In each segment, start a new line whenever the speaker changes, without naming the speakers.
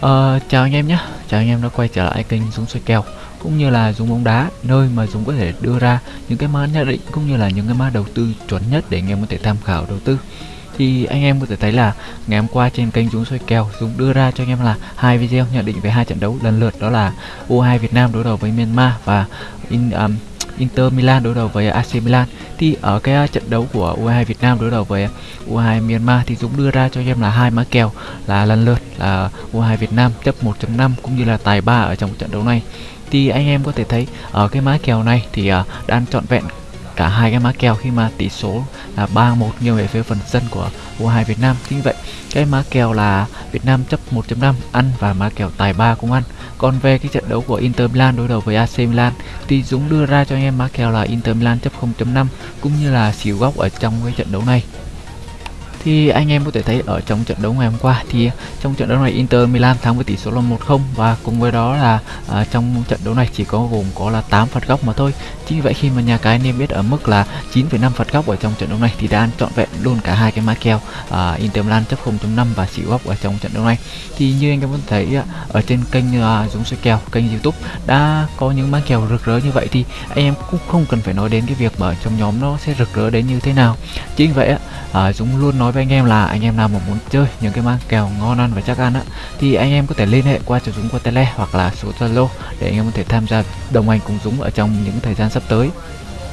Ờ, chào anh em nhé, chào anh em đã quay trở lại kênh Dũng xoay kèo cũng như là Dũng bóng đá nơi mà Dũng có thể đưa ra những cái mã nhận định cũng như là những cái mã đầu tư chuẩn nhất để anh em có thể tham khảo đầu tư. Thì anh em có thể thấy là ngày hôm qua trên kênh Dũng xoay kèo Dũng đưa ra cho anh em là hai video nhận định về hai trận đấu lần lượt đó là U2 Việt Nam đối đầu với Myanmar và in, um, Inter Milan đối đầu với AC Milan. Thì ở cái uh, trận đấu của U22 Việt Nam đối đầu với U22 Myanmar thì Dũng đưa ra cho em là hai mã kèo, là lần lượt là U22 Việt Nam chấp 1.5 cũng như là tài 3 ở trong trận đấu này. Thì anh em có thể thấy ở cái mã kèo này thì uh, đang trọn vẹn cả hai cái mã kèo khi mà tỷ số là 3-1 nghiêng về phía phần sân của U2 Việt Nam. Chính vậy, cái mã kèo là Việt Nam chấp 1.5 ăn và mã kèo tài 3 cũng ăn. Còn về cái trận đấu của Inter Milan đối đầu với AC Milan thì Dũng đưa ra cho anh em mã kèo là Inter Milan chấp 0.5 cũng như là xỉu góc ở trong cái trận đấu này thì anh em có thể thấy ở trong trận đấu ngày hôm qua thì trong trận đấu này Inter Milan thắng với tỷ số là 1-0 và cùng với đó là à, trong trận đấu này chỉ có gồm có là 8 phạt góc mà thôi. Chính vì vậy khi mà nhà cái niêm yết ở mức là 9,5 phạt góc ở trong trận đấu này thì đã ăn trọn vẹn luôn cả hai cái mã kèo à, Inter Milan chấp 0.5 và xỉu góc ở trong trận đấu này. Thì như anh em có thể thấy ở trên kênh à, Dũng Soi kèo, kênh YouTube đã có những mã kèo rực rỡ như vậy thì anh em cũng không cần phải nói đến cái việc mà trong nhóm nó sẽ rực rỡ đến như thế nào. Chính vì vậy à, Dũng luôn nói với anh em là anh em nào mà muốn chơi những cái mang kèo ngon ăn và chắc ăn á thì anh em có thể liên hệ qua cho Dũng qua tele hoặc là số Zalo để anh em có thể tham gia đồng hành cùng Dũng ở trong những thời gian sắp tới.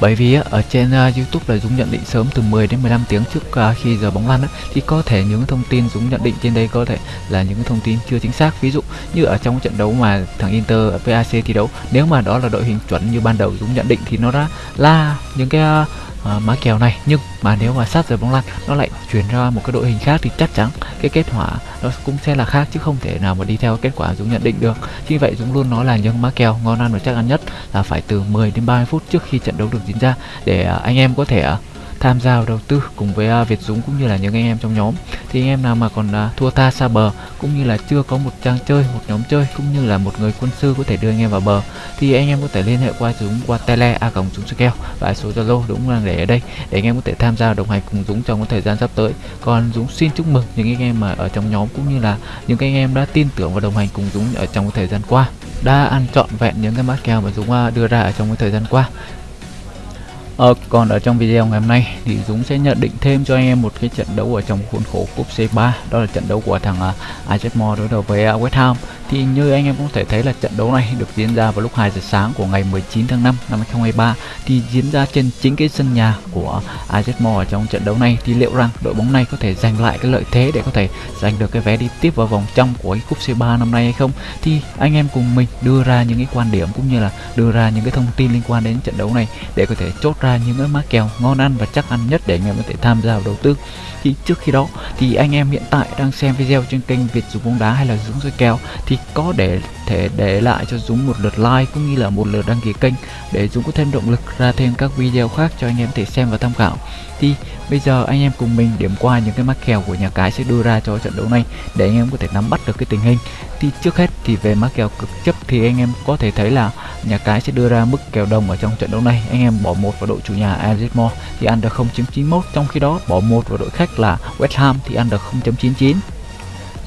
Bởi vì ở trên à, YouTube là Dũng nhận định sớm từ 10 đến 15 tiếng trước à, khi giờ bóng lăn á, thì có thể những thông tin Dũng nhận định trên đây có thể là những thông tin chưa chính xác. Ví dụ như ở trong trận đấu mà thằng Inter PAC thi đấu nếu mà đó là đội hình chuẩn như ban đầu Dũng nhận định thì nó đã là những cái à, À, uh, mã kèo này. Nhưng mà nếu mà sát giờ bóng lăn nó lại chuyển ra một cái đội hình khác thì chắc chắn cái kết quả nó cũng sẽ là khác chứ không thể nào mà đi theo kết quả Dũng nhận định được. Chính vậy Dũng luôn nói là những mã kèo ngon ăn và chắc ăn nhất là phải từ 10 đến 30 phút trước khi trận đấu được diễn ra để uh, anh em có thể uh, tham gia vào đầu tư cùng với uh, Việt Dũng cũng như là những anh em trong nhóm. Thì anh em nào mà còn uh, thua tha xa bờ cũng như là chưa có một trang chơi một nhóm chơi cũng như là một người quân sư có thể đưa anh em vào bờ thì anh em có thể liên hệ qua Dũng qua tele a còng Dũng keo và số Zalo Dũng đang để ở đây để anh em có thể tham gia đồng hành cùng Dũng trong cái thời gian sắp tới. Còn Dũng xin chúc mừng những anh em mà ở trong nhóm cũng như là những anh em đã tin tưởng và đồng hành cùng Dũng ở trong cái thời gian qua đã ăn trọn vẹn những cái mắt kèo mà Dũng à, đưa ra ở trong cái thời gian qua. Ờ, còn ở trong video ngày hôm nay thì Dũng sẽ nhận định thêm cho anh em một cái trận đấu ở trong khuôn khổ cúp C3 đó là trận đấu của thằng uh, Ajax Mo đối đầu với uh, West Ham thì như anh em cũng thể thấy là trận đấu này được diễn ra vào lúc 2 giờ sáng của ngày 19 tháng 5 năm 2023 thì diễn ra trên chính cái sân nhà của Ajax ở trong trận đấu này thì liệu rằng đội bóng này có thể giành lại cái lợi thế để có thể giành được cái vé đi tiếp vào vòng trong của cái cúp C3 năm nay hay không? Thì anh em cùng mình đưa ra những cái quan điểm cũng như là đưa ra những cái thông tin liên quan đến trận đấu này để có thể chốt ra những cái mã kèo ngon ăn và chắc ăn nhất để anh em có thể tham gia vào đầu tư. Thì trước khi đó thì anh em hiện tại đang xem video trên kênh Việt Dũng bóng đá hay là Dũng soi kèo. Thì có để thể để lại cho Dũng một lượt like cũng như là một lượt đăng ký kênh để Dũng có thêm động lực ra thêm các video khác cho anh em thể xem và tham khảo. Thì bây giờ anh em cùng mình điểm qua những cái mắc kèo của nhà cái sẽ đưa ra cho trận đấu này để anh em có thể nắm bắt được cái tình hình. Thì trước hết thì về mắc kèo cực chấp thì anh em có thể thấy là nhà cái sẽ đưa ra mức kèo đồng ở trong trận đấu này. Anh em bỏ một vào đội chủ nhà Arsenal thì ăn được 0.91 trong khi đó bỏ một vào đội khách là West Ham thì ăn được 0.99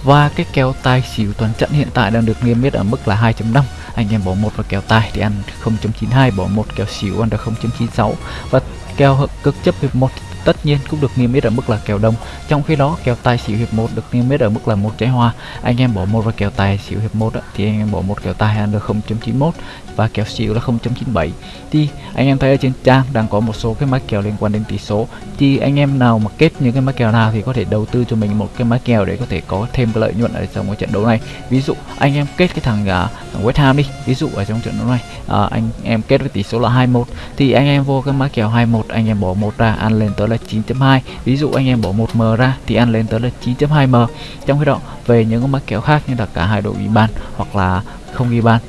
và cái kèo tài xỉu toàn trận hiện tại đang được niêm yết ở mức là 2.5 anh em bỏ một vào kèo tài thì ăn 0.92 bỏ một kèo xỉu ăn được 0.96 và kèo cực chấp hiệp 1 tất nhiên cũng được niêm yết ở mức là kèo đồng trong khi đó kèo tài xỉu hiệp 1 được niêm yết ở mức là một trái hoa. Anh em bỏ một vào kèo tài xỉu hiệp 1 thì anh em bỏ một kèo tài ăn được 0.91 và kèo xỉu là 0.97 thì anh em thấy ở trên trang đang có một số cái mã kèo liên quan đến tỷ số. Thì anh em nào mà kết những cái mã kèo nào thì có thể đầu tư cho mình một cái mã kèo để có thể có thêm cái lợi nhuận ở trong cái trận đấu này. Ví dụ anh em kết cái thằng, uh, thằng West Ham đi. Ví dụ ở trong trận đấu này uh, anh em kết với tỷ số là 21 thì anh em vô cái mã kèo 21 anh em bỏ một ra ăn lên tới là 9.2 ví dụ anh em bỏ một m ra thì ăn lên tới là 9.2 m. Trong khi đó về những cái mã kèo khác như là cả hai đội ghi bàn hoặc là không ghi bàn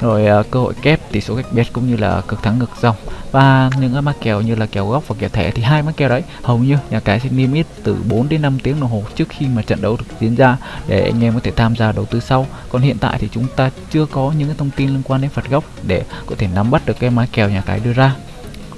rồi uh, cơ hội kép tỷ số cách biệt cũng như là cực thắng ngược dòng. Và những cái mã kèo như là kèo góc và kèo thẻ thì hai mã kèo đấy hầu như nhà cái sẽ niêm yết từ 4 đến 5 tiếng đồng hồ trước khi mà trận đấu được diễn ra để anh em có thể tham gia đầu tư sau. Còn hiện tại thì chúng ta chưa có những cái thông tin liên quan đến phạt góc để có thể nắm bắt được cái mã kèo nhà cái đưa ra.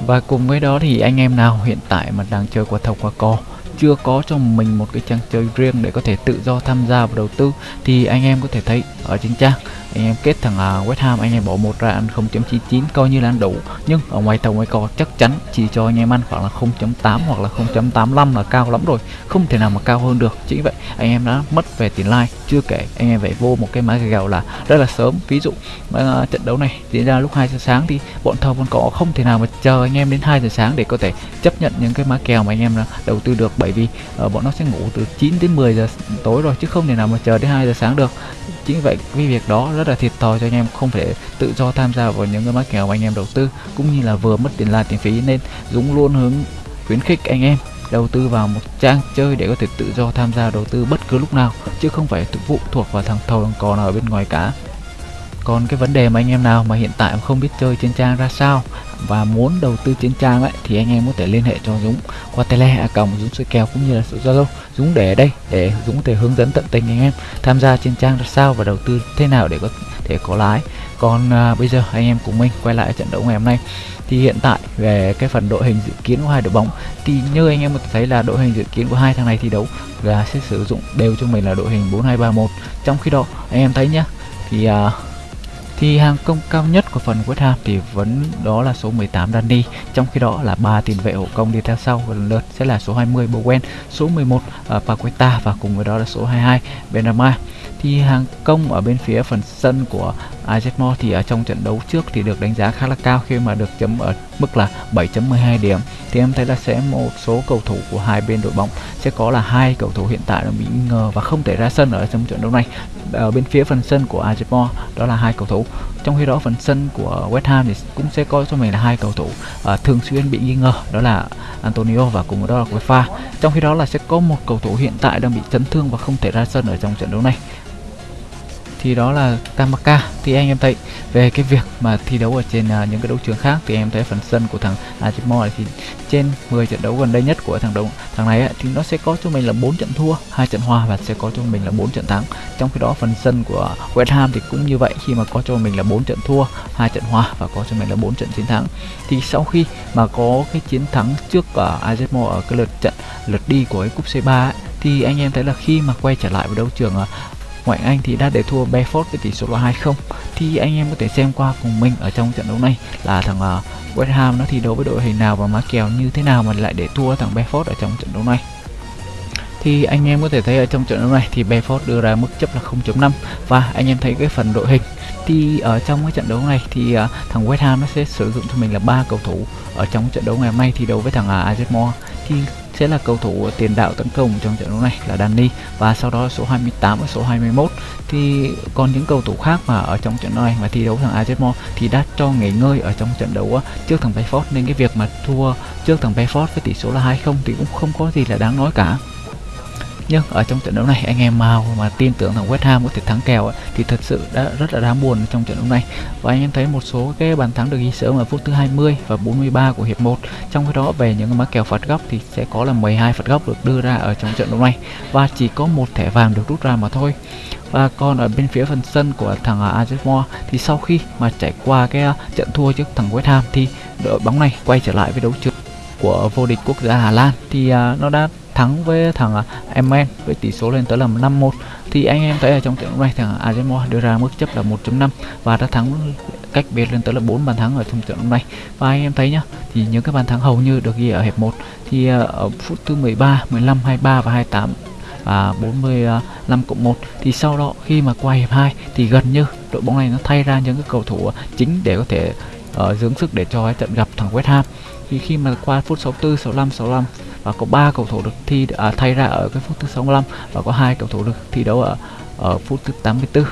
Và cùng với đó thì anh em nào hiện tại mà đang chơi qua thầu qua cò chưa có cho mình một cái trang chơi riêng để có thể tự do tham gia vào đầu tư thì anh em có thể thấy ở trên trang anh em kết thằng à, West Ham anh em bỏ một ra ăn 0.99 coi như là ăn đủ. Nhưng ở ngoài tàu ngoài cò chắc chắn chỉ cho anh em ăn khoảng là 0.8 hoặc là 0.85 là cao lắm rồi. Không thể nào mà cao hơn được. Chính vậy anh em đã mất về tiền like chưa kể anh em phải vô một cái mã gèo là rất là sớm. Ví dụ uh, trận đấu này diễn ra lúc 2 giờ sáng thì bọn thầu còn có không thể nào mà chờ anh em đến 2 giờ sáng để có thể chấp nhận những cái mã kèo mà anh em đầu tư được. Bởi vì uh, bọn nó sẽ ngủ từ 9 đến 10 giờ tối rồi chứ không thể nào mà chờ đến 2 giờ sáng được chính vậy, cái việc đó rất là thiệt thòi cho anh em, không thể tự do tham gia vào những cái mã kèo mà anh em đầu tư, cũng như là vừa mất tiền là tiền phí, nên Dũng luôn hướng khuyến khích anh em đầu tư vào một trang chơi để có thể tự do tham gia đầu tư bất cứ lúc nào, chứ không phải phụ thuộc vào thằng thầu còn ở bên ngoài cả còn cái vấn đề mà anh em nào mà hiện tại không biết chơi trên trang ra sao và muốn đầu tư trên trang ấy thì anh em có thể liên hệ cho Dũng qua tele à còng Dũng soi kèo cũng như là số Zalo. Dũng để ở đây để Dũng thể hướng dẫn tận tình anh em tham gia trên trang ra sao và đầu tư thế nào để có thể có lái. Còn à, bây giờ anh em cùng mình quay lại trận đấu ngày hôm nay. Thì hiện tại về cái phần đội hình dự kiến của hai đội bóng thì như anh em có thể thấy là đội hình dự kiến của hai thằng này thi đấu là sẽ sử dụng đều cho mình là đội hình 4231 trong khi đó anh em thấy nhá thì à, thì hàng công cao nhất của phần West Ham thì vẫn đó là số 18 Danny trong khi đó là ba tiền vệ hộ công đi theo sau. Lần lượt sẽ là số 20 Bowen số 11 uh, à, Paqueta và cùng với đó là số 22 Benrahma thì hàng công ở bên phía phần sân của Ajax thì ở trong trận đấu trước thì được đánh giá khá là cao khi mà được chấm ở mức là 7.12 điểm. Thì em thấy là sẽ một số cầu thủ của hai bên đội bóng sẽ có là hai cầu thủ hiện tại là bị ngờ và không thể ra sân ở trong trận đấu này. Ở bên phía phần sân của Ajax đó là hai cầu thủ. Trong khi đó phần sân của West Ham thì cũng sẽ có cho mình là hai cầu thủ uh, thường xuyên bị nghi ngờ đó là Antonio và cùng với đó là Wefa trong khi đó là sẽ có một cầu thủ hiện tại đang bị chấn thương và không thể ra sân ở trong trận đấu này thì đó là Tamaka. Thì anh em thấy về cái việc mà thi đấu ở trên uh, những cái đấu trường khác thì em thấy phần sân của thằng Ajimo thì trên 10 trận đấu gần đây nhất của thằng đấu thằng này ấy, thì nó sẽ có cho mình là 4 trận thua hai trận hòa và sẽ có cho mình là 4 trận thắng. Trong khi đó phần sân của West Ham thì cũng như vậy khi mà có cho mình là 4 trận thua hai trận hòa và có cho mình là 4 trận chiến thắng. Thì sau khi mà có cái chiến thắng trước à, ở Ajimo ở cái lượt trận lượt đi của cái cúp C3 ấy, thì anh em thấy là khi mà quay trở lại với đấu trường à, ngoại Anh thì đã để thua Bedford với tỷ số là 2-0 thì anh em có thể xem qua cùng mình ở trong trận đấu này là thằng uh, West Ham nó thi đấu với đội hình nào và má kèo như thế nào mà lại để thua thằng Bedford ở trong trận đấu này. Thì anh em có thể thấy ở trong trận đấu này thì Bedford đưa ra mức chấp là 0.5 và anh em thấy cái phần đội hình. Thì ở trong cái trận đấu này thì uh, thằng West Ham nó sẽ sử dụng cho mình là ba cầu thủ. Ở trong trận đấu ngày hôm nay thi đấu với thằng ờ, uh, Moore thì sẽ là cầu thủ tiền đạo tấn công trong trận đấu này là Danny. Và sau đó số 28 và số 21 thì còn những cầu thủ khác mà ở trong trận đấu này mà thi đấu thằng Ajax thì đã cho nghỉ ngơi ở trong trận đấu trước thằng Bayford nên cái việc mà thua trước thằng Bayford với tỷ số là 2-0 thì cũng không có gì là đáng nói cả nhưng ở trong trận đấu này anh em nào mà tin tưởng thằng West Ham có thể thắng kèo ấy, thì thật sự đã rất là đáng buồn trong trận đấu này. Và anh em thấy một số cái bàn thắng được ghi sớm ở phút thứ 20 và 43 của hiệp 1 trong khi đó về những mã kèo phạt góc thì sẽ có là 12 phạt góc được đưa ra ở trong trận đấu này. Và chỉ có một thẻ vàng được rút ra mà thôi. Và còn ở bên phía phần sân của thằng à, Ajax thì sau khi mà trải qua cái à, trận thua trước thằng West Ham thì đội bóng này quay trở lại với đấu trường của vô địch quốc gia Hà Lan. Thì uh, nó đã thắng với thằng à, emen với tỷ số lên tới là 5-1 thì anh em thấy ở trong trận này thằng arsenal đưa ra mức chấp là 1.5 và đã thắng cách biệt lên tới là 4 bàn thắng ở trong trận này. Và anh em thấy nhá thì những cái bàn thắng hầu như được ghi ở hiệp 1 thì à, ở phút thứ 13, 15, 23 và 28 và 45 cộng 1 thì sau đó khi mà qua hiệp 2 thì gần như đội bóng này nó thay ra những cái cầu thủ chính để có thể uh, dưỡng sức để cho trận gặp thằng West Ham. Thì khi mà qua phút 64, 65, 65 và có ba cầu thủ được thi à, thay ra ở cái phút thứ 65 và có hai cầu thủ được thi đấu ở ở phút thứ 84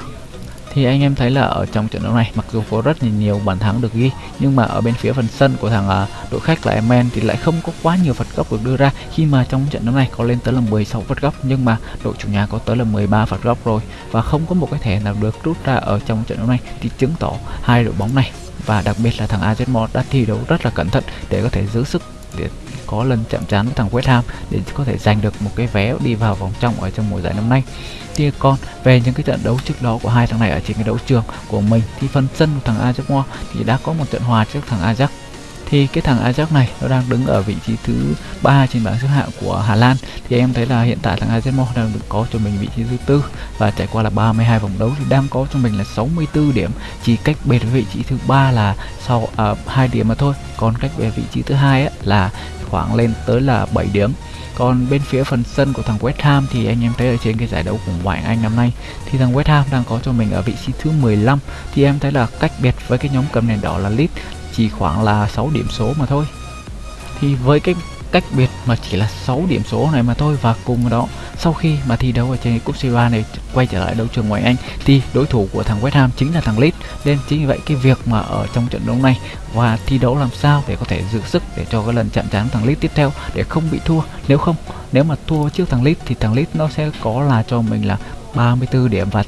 thì anh em thấy là ở trong trận đấu này mặc dù có rất là nhiều bàn thắng được ghi nhưng mà ở bên phía phần sân của thằng à, đội khách là Emen thì lại không có quá nhiều phạt góc được đưa ra. Khi mà trong trận đấu này có lên tới là 16 phạt góc nhưng mà đội chủ nhà có tới là 13 phạt góc rồi và không có một cái thẻ nào được rút ra ở trong trận đấu này thì chứng tỏ hai đội bóng này và đặc biệt là thằng AZ đã thi đấu rất là cẩn thận để có thể giữ sức, để có lần chạm trán với thằng West Ham, để có thể giành được một cái vé đi vào vòng trong ở trong mùa giải năm nay. Thì còn về những cái trận đấu trước đó của hai thằng này ở trên cái đấu trường của mình, thì phần sân của thằng Ajax thì đã có một trận hòa trước thằng Ajax thì cái thằng Ajax này nó đang đứng ở vị trí thứ ba trên bảng xếp hạng của Hà Lan. Thì em thấy là hiện tại thằng AZ đang được có cho mình vị trí thứ tư và trải qua là 32 vòng đấu thì đang có cho mình là 64 điểm. Chỉ cách biệt với vị trí thứ ba là sau à, điểm mà thôi. Còn cách biệt vị trí thứ hai là khoảng lên tới là 7 điểm. Còn bên phía phần sân của thằng West Ham thì anh em thấy ở trên cái giải đấu của ngoại Anh năm nay thì thằng West Ham đang có cho mình ở vị trí thứ 15 thì em thấy là cách biệt với cái nhóm cầm nền đỏ là Leeds chỉ khoảng là 6 điểm số mà thôi. Thì với cái cách biệt mà chỉ là 6 điểm số này mà thôi, và cùng đó, sau khi mà thi đấu ở trên cúp C3 này quay trở lại đấu trường ngoại Anh, thì đối thủ của thằng West Ham chính là thằng Leeds. Nên chính vì vậy cái việc mà ở trong trận đấu này và thi đấu làm sao để có thể giữ sức để cho cái lần chạm trán thằng Leeds tiếp theo để không bị thua. Nếu không, nếu mà thua trước thằng Leeds thì thằng Leeds nó sẽ có là cho mình là 34 điểm và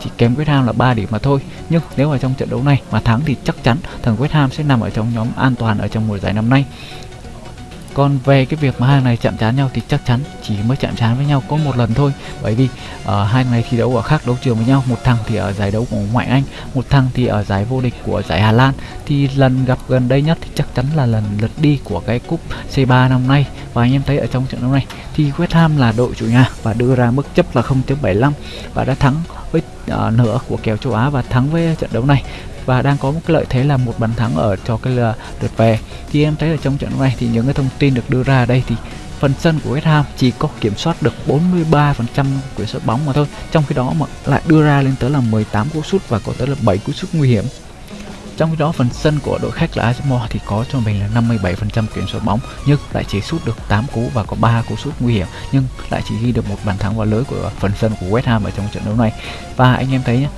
chỉ kém West Ham là 3 điểm mà thôi. Nhưng nếu ở trong trận đấu này mà thắng thì chắc chắn thằng West Ham sẽ nằm ở trong nhóm an toàn ở trong mùa giải năm nay còn về cái việc mà hai này chạm trán nhau thì chắc chắn chỉ mới chạm trán với nhau có một lần thôi. Bởi vì uh, hai này thi đấu ở khác đấu trường với nhau một thằng thì ở giải đấu của ngoại anh một thằng thì ở giải vô địch của giải hà lan. Thì lần gặp gần đây nhất thì chắc chắn là lần lượt đi của cái cúp c3 năm nay. Và anh em thấy ở trong trận đấu này thì West Ham là đội chủ nhà và đưa ra mức chấp là 0.75 và đã thắng với uh, nửa của kèo châu Á và thắng với trận đấu này và đang có một cái lợi thế là một bàn thắng ở cho cái ờ, lượt về. Thì em thấy ở trong trận này thì những cái thông tin được đưa ra ở đây thì phần sân của West Ham chỉ có kiểm soát được 43% quyền sút bóng mà thôi. Trong khi đó mà lại đưa ra lên tới là 18 cú sút và có tới là 7 cú sút nguy hiểm. Trong khi đó phần sân của đội khách là arsenal thì có cho mình là 57% kiểm soát bóng nhưng lại chỉ sút được 8 cú và có 3 cú sút nguy hiểm nhưng lại chỉ ghi được một bàn thắng vào lưới của phần sân của West Ham ở trong trận đấu này. Và anh em thấy nhé,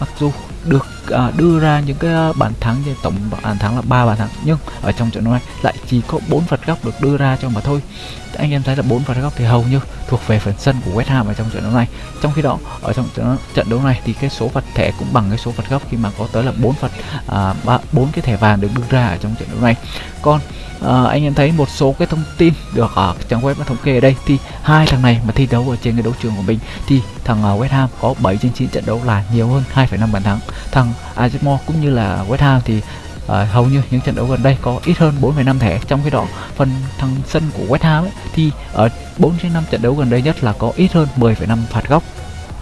mặc dù được à, đưa ra những cái à, bàn thắng trên tổng bàn thắng là ba bàn thắng. Nhưng ở trong trận đấu này lại chỉ có bốn phạt góc được đưa ra cho mà thôi. Anh em thấy là bốn phạt góc thì hầu như thuộc về phần sân của West Ham ở trong trận đấu này. Trong khi đó ở trong trận, đấu này thì cái số phạt thẻ cũng bằng cái số phạt góc khi mà có tới là bốn phạt à, bốn cái thẻ vàng được đưa ra ở trong trận đấu này. Còn à, anh em thấy một số cái thông tin được ở trang web thống kê ở đây thì hai thằng này mà thi đấu ở trên cái đấu trường của mình thì thằng à, West Ham có 7 trên 9 trận đấu là nhiều hơn 2,5 bàn thắng. Thằng Azemore cũng như là West Ham thì uh, hầu như những trận đấu gần đây có ít hơn 4,5 thẻ. Trong khi đó phần thằng sân của West Ham ấy, thì ở 4 trên 5 trận đấu gần đây nhất là có ít hơn 10,5 phạt góc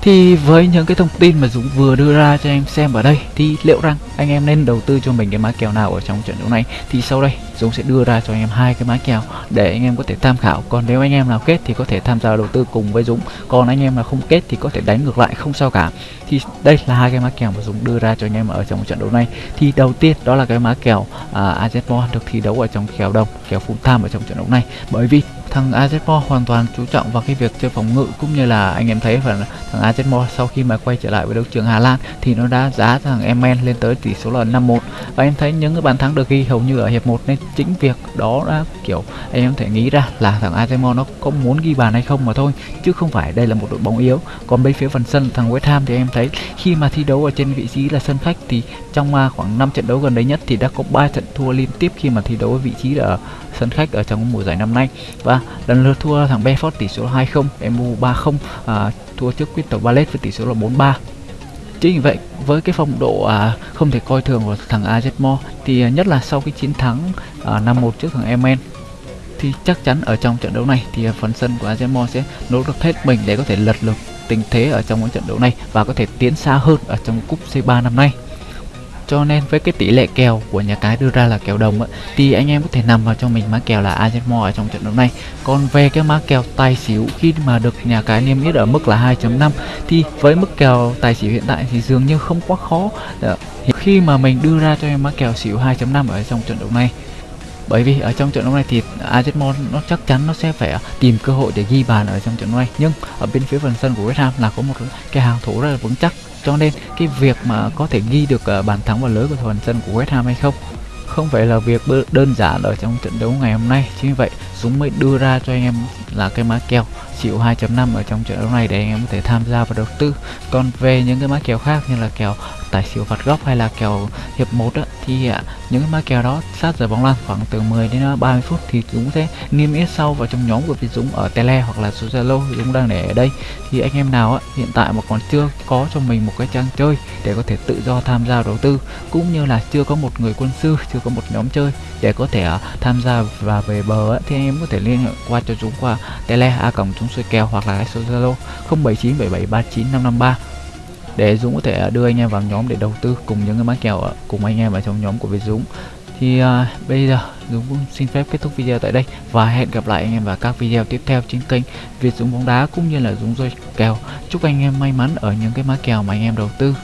thì với những cái thông tin mà Dũng vừa đưa ra cho em xem ở đây thì liệu rằng anh em nên đầu tư cho mình cái mã kèo nào ở trong trận đấu này? Thì sau đây Dũng sẽ đưa ra cho anh em hai cái mã kèo để anh em có thể tham khảo. Còn nếu anh em nào kết thì có thể tham gia đầu tư cùng với Dũng. Còn anh em nào không kết thì có thể đánh ngược lại không sao cả. Thì đây là hai cái mã kèo mà Dũng đưa ra cho anh em ở trong trận đấu này. Thì đầu tiên đó là cái mã kèo à, uh, AZ được thi đấu ở trong kèo đồng kèo full time ở trong trận đấu này. Bởi vì thằng AZ hoàn toàn chú trọng vào cái việc chơi phòng ngự, cũng như là anh em thấy phần thằng AZ sau khi mà quay trở lại với đấu trường Hà Lan thì nó đã giá thằng Emen lên tới tỷ số là 5-1 và em thấy những cái bàn thắng được ghi hầu như ở hiệp 1 nên chính việc đó đã, kiểu, anh em thể nghĩ ra là thằng AZ nó có muốn ghi bàn hay không mà thôi, chứ không phải đây là một đội bóng yếu. Còn bên phía phần sân, thằng West Ham thì em thấy khi mà thi đấu ở trên vị trí là sân khách thì trong à, khoảng 5 trận đấu gần đây nhất thì đã có 3 trận thua liên tiếp khi mà thi đấu ở vị trí ở sân khách ở trong mùa giải năm nay. Và lần lượt thua thằng Bedford tỷ số là 2-0, MU 3-0, à, thua trước Crystal Palace với tỷ số là 4-3. Chính vì vậy, với cái phong độ à, không thể coi thường của thằng AZ thì à, nhất là sau cái chiến thắng à, 5-1 trước thằng MN thì chắc chắn ở trong trận đấu này thì à, phần sân của AZ sẽ nỗ lực hết mình để có thể lật lực tình thế ở trong cái trận đấu này và có thể tiến xa hơn ở trong cúp C3 năm nay cho nên với cái tỷ lệ kèo của nhà cái đưa ra là kèo đồng ấy, thì anh em có thể nằm vào cho mình mã kèo là Ajax ở trong trận đấu này. Còn về cái mã kèo tài xỉu khi mà được nhà cái niêm yết ở mức là 2.5 thì với mức kèo tài xỉu hiện tại thì dường như không quá khó. Ờ, khi mà mình đưa ra cho em mã kèo xỉu 2.5 ở trong trận đấu này bởi vì ở trong trận đấu này thì Ajax nó chắc chắn nó sẽ phải tìm cơ hội để ghi bàn ở trong trận đấu này. Nhưng ở bên phía phần sân của West Ham là có một cái hàng thủ rất là vững chắc cho nên cái việc mà có thể ghi được uh, bàn thắng vào lưới của toàn sân của West Ham hay không? Không phải là việc đơn giản ở trong trận đấu ngày hôm nay. Chính vì vậy Dũng mới đưa ra cho anh em là cái mã kèo chịu 2.5 ở trong trận đấu này để anh em có thể tham gia và đầu tư. Còn về những cái mã kèo khác như là kèo tài xỉu phạt góc hay là kèo hiệp 1 á, thì à, những cái mã kèo đó sát giờ bóng lăn khoảng từ 10 đến à, 30 phút thì Dũng sẽ niêm yết sau vào trong nhóm của Việt Dũng ở Tele hoặc là số Zalo Dũng đang để ở đây. Thì anh em nào á, hiện tại mà còn chưa có cho mình một cái trang chơi để có thể tự do tham gia đầu tư cũng như là chưa có một người quân sư chưa có một nhóm chơi để có thể à, tham gia và về bờ á, thì anh em có thể liên hệ qua cho Dũng qua Tele a cổng chúng xuôi kèo hoặc là số Zalo 0797739553 để Dũng có thể à, đưa anh em vào nhóm để đầu tư cùng những cái mã kèo à, cùng anh em ở trong nhóm của Việt Dũng. Thì à, bây giờ Dũng cũng xin phép kết thúc video tại đây và hẹn gặp lại anh em vào các video tiếp theo trên kênh Việt Dũng bóng đá cũng như là Dũng roi kèo. Chúc anh em may mắn ở những cái mã kèo mà anh em đầu tư.